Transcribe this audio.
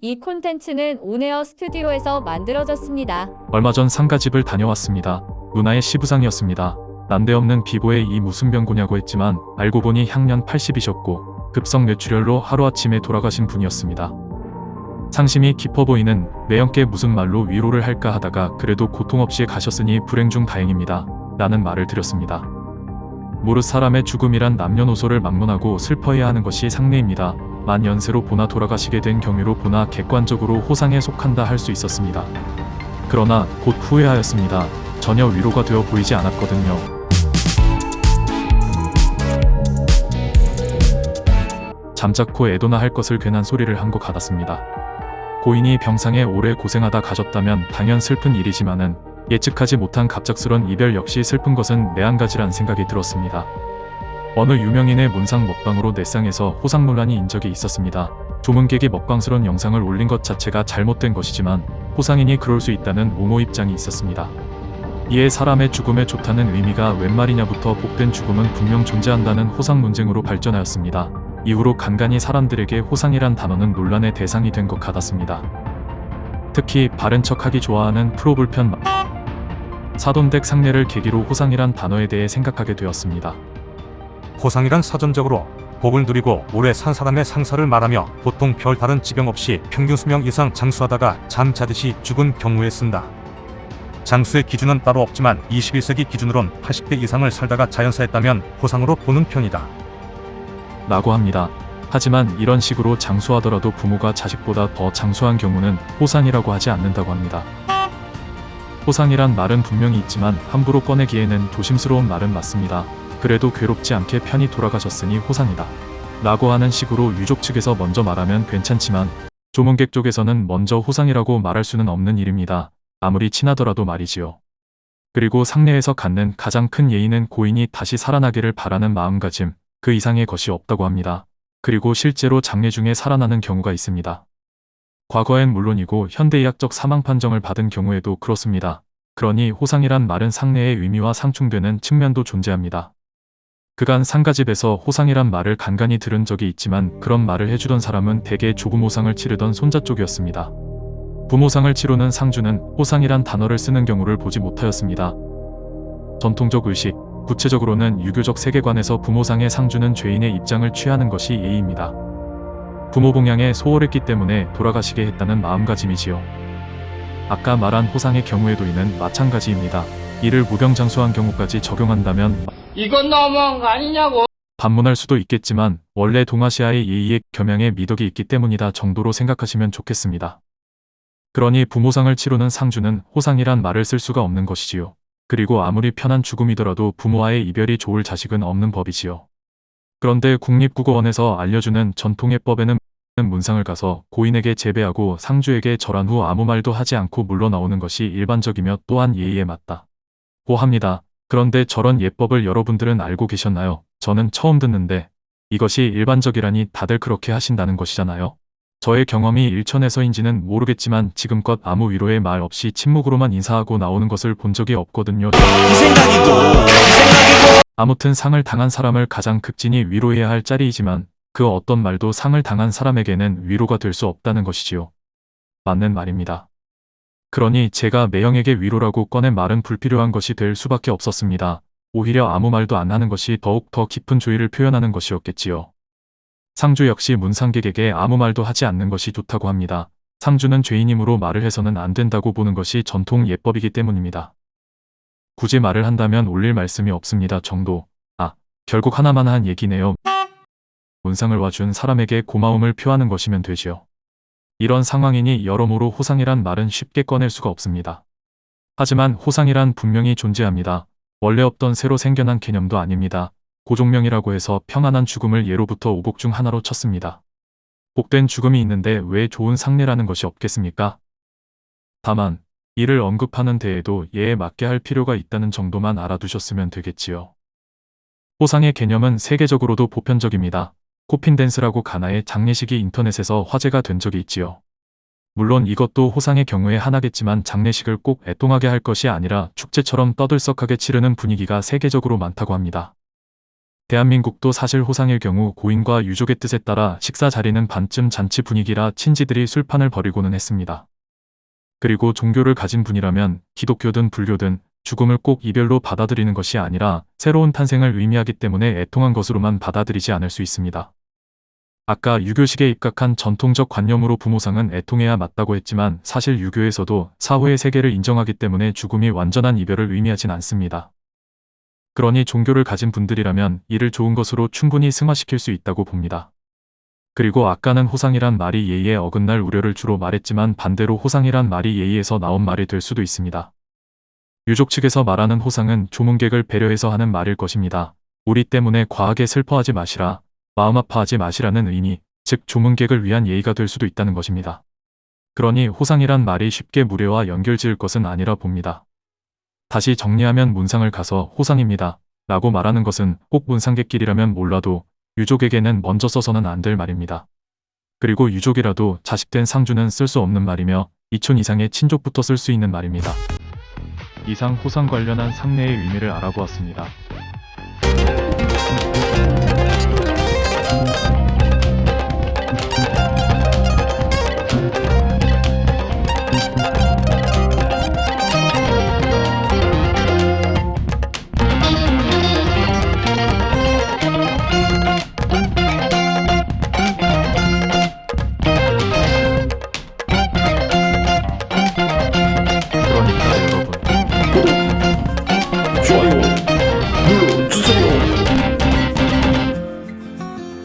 이 콘텐츠는 온에어 스튜디오에서 만들어졌습니다. 얼마 전 상가집을 다녀왔습니다. 누나의 시부상이었습니다. 난데없는 비보에 이 무슨 병고냐고 했지만 알고 보니 향년 80이셨고 급성 뇌출혈로 하루아침에 돌아가신 분이었습니다. 상심이 깊어 보이는 매형께 무슨 말로 위로를 할까 하다가 그래도 고통 없이 가셨으니 불행 중 다행입니다. 라는 말을 드렸습니다. 무릇 사람의 죽음이란 남녀노소를 막론하고 슬퍼해야 하는 것이 상례입니다. 만 연세로 보나 돌아가시게 된 경위로 보나 객관적으로 호상에 속한다 할 수 있었습니다. 그러나 곧 후회하였습니다. 전혀 위로가 되어 보이지 않았거든요. 잠자코 애도나 할 것을 괜한 소리를 한 것 같았습니다. 고인이 병상에 오래 고생하다 가셨다면 당연 슬픈 일이지만은 예측하지 못한 갑작스런 이별 역시 슬픈 것은 매한가지란 생각이 들었습니다. 어느 유명인의 문상 먹방으로 넷상에서 호상 논란이 인 적이 있었습니다. 조문객이 먹방스러운 영상을 올린 것 자체가 잘못된 것이지만 호상인이 그럴 수 있다는 옹호 입장이 있었습니다. 이에 사람의 죽음에 좋다는 의미가 웬 말이냐부터 복된 죽음은 분명 존재한다는 호상 논쟁으로 발전하였습니다. 이후로 간간히 사람들에게 호상이란 단어는 논란의 대상이 된 것 같았습니다. 특히 바른 척하기 좋아하는 프로불편 사돈댁 상례를 계기로 호상이란 단어에 대해 생각하게 되었습니다. 호상이란 사전적으로 복을 누리고 오래 산 사람의 상사를 말하며 보통 별다른 지병 없이 평균 수명 이상 장수하다가 잠자듯이 죽은 경우에 쓴다. 장수의 기준은 따로 없지만 21세기 기준으론 80대 이상을 살다가 자연사했다면 호상으로 보는 편이다. 라고 합니다. 하지만 이런 식으로 장수하더라도 부모가 자식보다 더 장수한 경우는 호상이라고 하지 않는다고 합니다. 호상이란 말은 분명히 있지만 함부로 꺼내기에는 조심스러운 말은 맞습니다. 그래도 괴롭지 않게 편히 돌아가셨으니 호상이다. 라고 하는 식으로 유족 측에서 먼저 말하면 괜찮지만 조문객 쪽에서는 먼저 호상이라고 말할 수는 없는 일입니다. 아무리 친하더라도 말이지요. 그리고 상례에서 갖는 가장 큰 예의는 고인이 다시 살아나기를 바라는 마음가짐, 그 이상의 것이 없다고 합니다. 그리고 실제로 장례 중에 살아나는 경우가 있습니다. 과거엔 물론이고 현대의학적 사망 판정을 받은 경우에도 그렇습니다. 그러니 호상이란 말은 상례의 의미와 상충되는 측면도 존재합니다. 그간 상가집에서 호상이란 말을 간간히 들은 적이 있지만 그런 말을 해주던 사람은 대개 조부모상을 치르던 손자 쪽이었습니다. 부모상을 치르는 상주는 호상이란 단어를 쓰는 경우를 보지 못하였습니다. 전통적 의식, 구체적으로는 유교적 세계관에서 부모상의 상주는 죄인의 입장을 취하는 것이 예의입니다. 부모 봉양에 소홀했기 때문에 돌아가시게 했다는 마음가짐이지요. 아까 말한 호상의 경우에도 이는 마찬가지입니다. 이를 무병장수한 경우까지 적용한다면 이건 너무한 거 아니냐고. 반문할 수도 있겠지만 원래 동아시아의 예의에 겸양의 미덕이 있기 때문이다 정도로 생각하시면 좋겠습니다. 그러니 부모상을 치르는 상주는 호상이란 말을 쓸 수가 없는 것이지요. 그리고 아무리 편한 죽음이더라도 부모와의 이별이 좋을 자식은 없는 법이지요. 그런데 국립국어원에서 알려주는 전통예법에는 문상을 가서 고인에게 재배하고 상주에게 절한 후 아무 말도 하지 않고 물러나오는 것이 일반적이며 또한 예의에 맞다. 고 합니다. 그런데 저런 예법을 여러분들은 알고 계셨나요? 저는 처음 듣는데 이것이 일반적이라니 다들 그렇게 하신다는 것이잖아요. 저의 경험이 일천에서인지는 모르겠지만 지금껏 아무 위로의 말 없이 침묵으로만 인사하고 나오는 것을 본 적이 없거든요. 이 생각이고 이 생각이고 아무튼 상을 당한 사람을 가장 극진히 위로해야 할 자리이지만 그 어떤 말도 상을 당한 사람에게는 위로가 될 수 없다는 것이지요. 맞는 말입니다. 그러니 제가 매형에게 위로라고 꺼낸 말은 불필요한 것이 될 수밖에 없었습니다. 오히려 아무 말도 안 하는 것이 더욱 더 깊은 조의를 표현하는 것이었겠지요. 상주 역시 문상객에게 아무 말도 하지 않는 것이 좋다고 합니다. 상주는 죄인이므로 말을 해서는 안 된다고 보는 것이 전통 예법이기 때문입니다. 굳이 말을 한다면 올릴 말씀이 없습니다 정도. 아, 결국 하나만 한 얘기네요. 문상을 와준 사람에게 고마움을 표하는 것이면 되지요. 이런 상황이니 여러모로 호상이란 말은 쉽게 꺼낼 수가 없습니다. 하지만 호상이란 분명히 존재합니다. 원래 없던 새로 생겨난 개념도 아닙니다. 고종명이라고 해서 평안한 죽음을 예로부터 오복 중 하나로 쳤습니다. 복된 죽음이 있는데 왜 좋은 상례라는 것이 없겠습니까? 다만 이를 언급하는 데에도 예에 맞게 할 필요가 있다는 정도만 알아두셨으면 되겠지요. 호상의 개념은 세계적으로도 보편적입니다. 코핀댄스라고 가나의 장례식이 인터넷에서 화제가 된 적이 있지요. 물론 이것도 호상의 경우에 하나겠지만 장례식을 꼭 애통하게 할 것이 아니라 축제처럼 떠들썩하게 치르는 분위기가 세계적으로 많다고 합니다. 대한민국도 사실 호상일 경우 고인과 유족의 뜻에 따라 식사 자리는 반쯤 잔치 분위기라 친지들이 술판을 벌이고는 했습니다. 그리고 종교를 가진 분이라면 기독교든 불교든 죽음을 꼭 이별로 받아들이는 것이 아니라 새로운 탄생을 의미하기 때문에 애통한 것으로만 받아들이지 않을 수 있습니다. 아까 유교식에 입각한 전통적 관념으로 부모상은 애통해야 맞다고 했지만 사실 유교에서도 사후의 세계를 인정하기 때문에 죽음이 완전한 이별을 의미하진 않습니다. 그러니 종교를 가진 분들이라면 이를 좋은 것으로 충분히 승화시킬 수 있다고 봅니다. 그리고 아까는 호상이란 말이 예의에 어긋날 우려를 주로 말했지만 반대로 호상이란 말이 예의에서 나온 말이 될 수도 있습니다. 유족 측에서 말하는 호상은 조문객을 배려해서 하는 말일 것입니다. 우리 때문에 과하게 슬퍼하지 마시라, 마음 아파하지 마시라는 의미, 즉 조문객을 위한 예의가 될 수도 있다는 것입니다. 그러니 호상이란 말이 쉽게 무례와 연결 지을 것은 아니라 봅니다. 다시 정리하면 문상을 가서 호상입니다. 라고 말하는 것은 꼭 문상객끼리라면 몰라도 유족에게는 먼저 써서는 안 될 말입니다. 그리고 유족이라도 자식된 상주는 쓸 수 없는 말이며 이촌 이상의 친족부터 쓸 수 있는 말입니다. 이상 호상 관련한 상례의 의미를 알아보았습니다. you